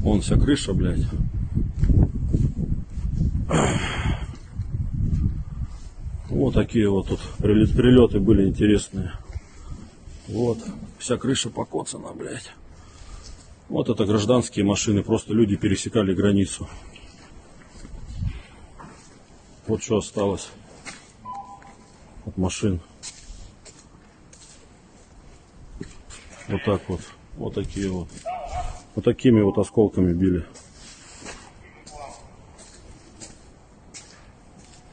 Вон вся крыша, блядь. Вот такие вот тут прилет- прилеты были интересные. Вот. Вся крыша покоцана, блядь. Вот это гражданские машины. Просто люди пересекали границу. Вот что осталось от машин. Вот так вот. Вот такие вот. Вот такими вот осколками били.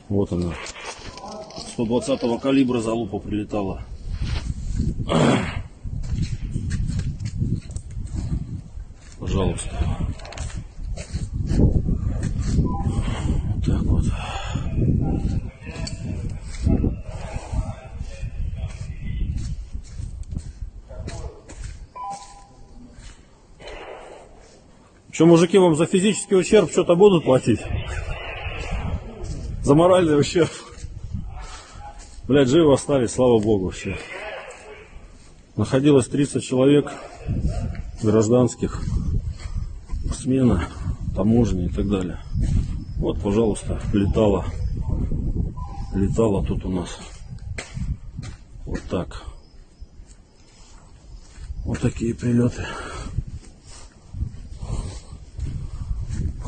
Вот она. 120 калибра залупа прилетала. Пожалуйста. Вот так вот. Что, мужики, вам за физический ущерб что-то будут платить? За моральный ущерб? Блядь, живы остались, слава богу, все. Находилось 30 человек гражданских, смена, таможни и так далее. Вот, пожалуйста, летала. Летала тут у нас. Вот так. Вот такие прилеты.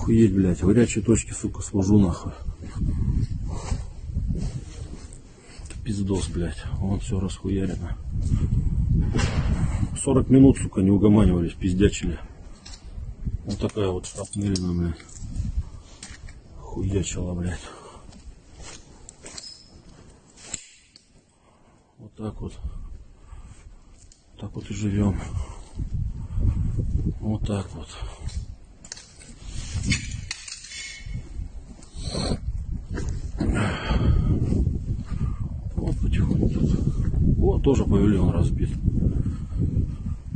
Охуеть, блядь, в горячей точке, сука, служу нахуй. Пиздос, блядь. Вон все расхуярено. 40 минут, сука, не угоманивались, пиздячили. Вот такая вот шрапнелина, блядь. Хуячила, блядь. Вот так вот. Так вот и живем. Вот так. Вот потихоньку тут. Вот тоже павильон разбит.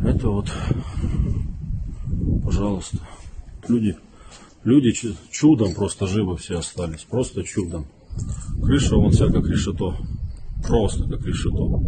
Это вот, пожалуйста, люди, люди чу- чудом просто живы все остались, просто чудом. Крыша вон вся как решето, просто как решето.